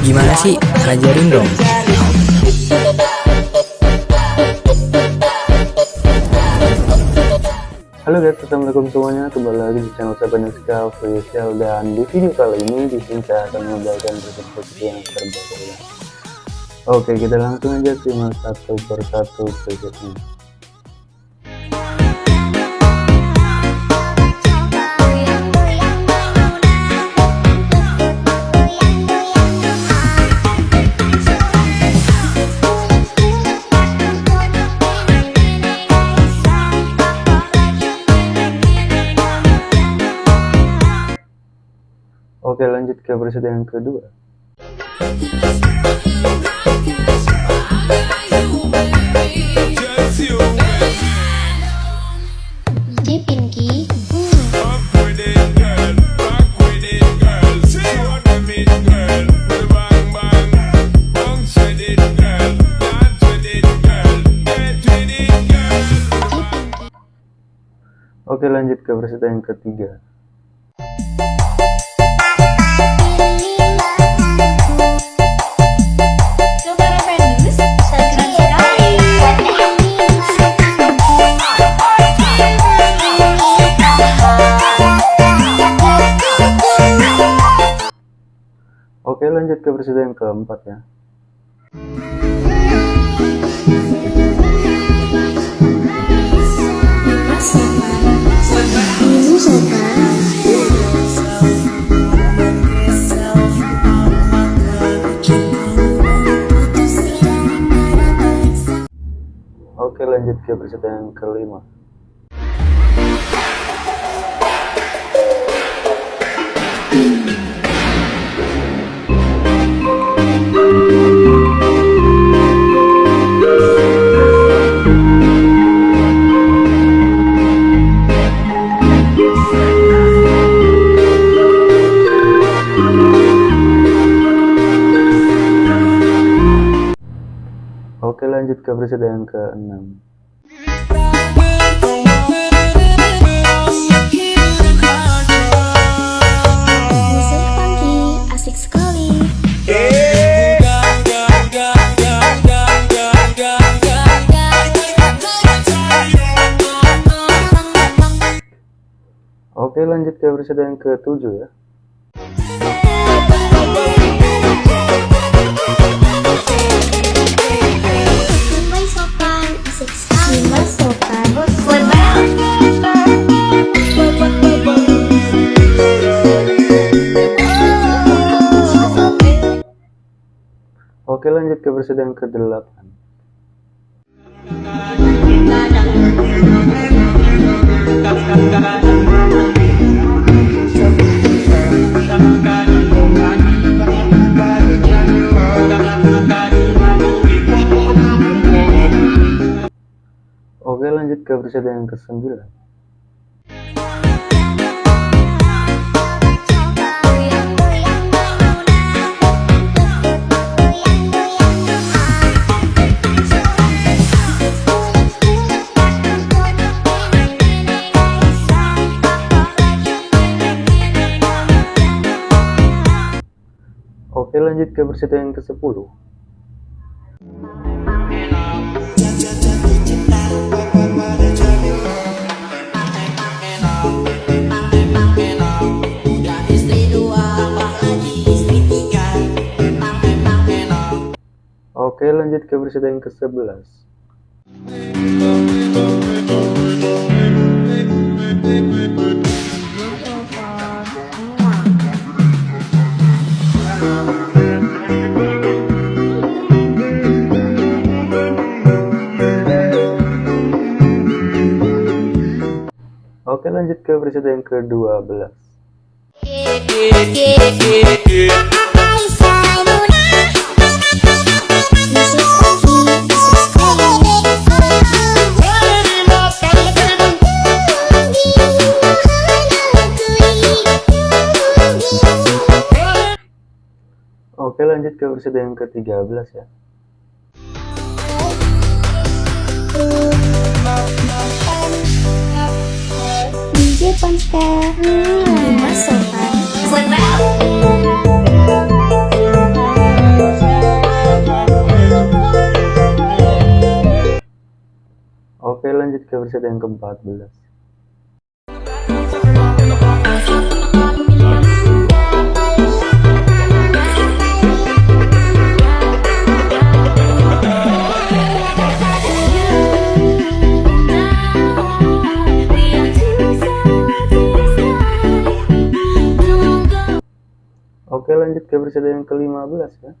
Gimana sih? Ajarin dong. Halo guys, assalamualaikum semuanya. Kembali lagi di channel saya Penuska Official dan di video kali ini di sini saya akan membagikan preset yang terbaru. Oke, kita langsung aja simak satu persatu presetnya. Oke lanjut ke preset yang kedua Oke lanjut ke preset yang ketiga Oke lanjut ke preset yang keempat ya. Oke lanjut ke preset yang kelima lanjut ke preset yang ke-6 Musik funky, asik sekali. Oke lanjut ke preset yang ke-7 ya Oke lanjut ke preset yang ke-8 Oke lanjut ke preset yang ke-9 Oke lanjut ke preset yang ke-10 Oke lanjut ke preset yang ke-11 ke preset yang ke-12 Musik funky, asik sekali Oke lanjut ke preset yang ke-13 ya Ponska sekarang Dimas Sultan Senang Oke lanjut ke versi yang ke-14 Oke lanjut ke versi yang ke-15 ya.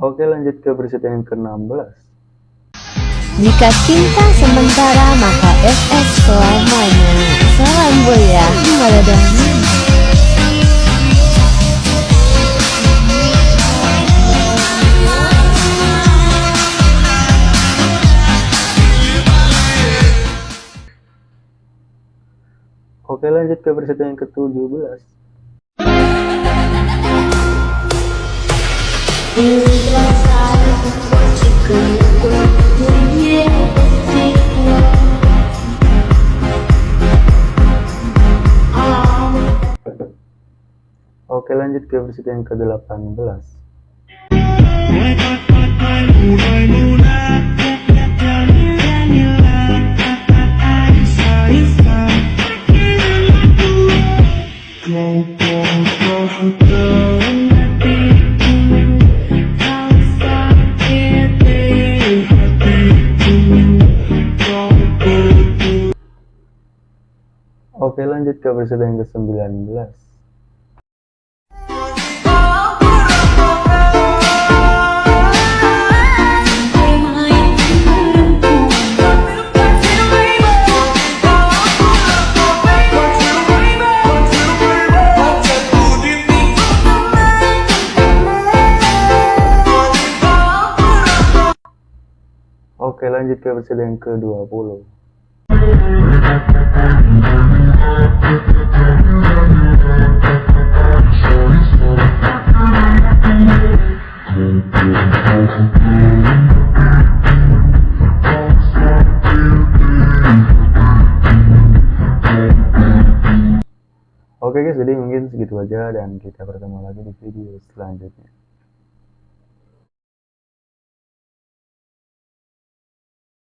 Oke lanjut ke versi yang ke-16 Jika cinta sementara maka SS selamanya. Salam buaya Maladani Oke lanjut ke versi yang ke-17 Lanjut ke versi yang ke-18 Oke lanjut ke versi yang ke-19 lanjut ke versi yang ke-20 Oke guys, jadi mungkin segitu aja dan kita bertemu lagi di video selanjutnya.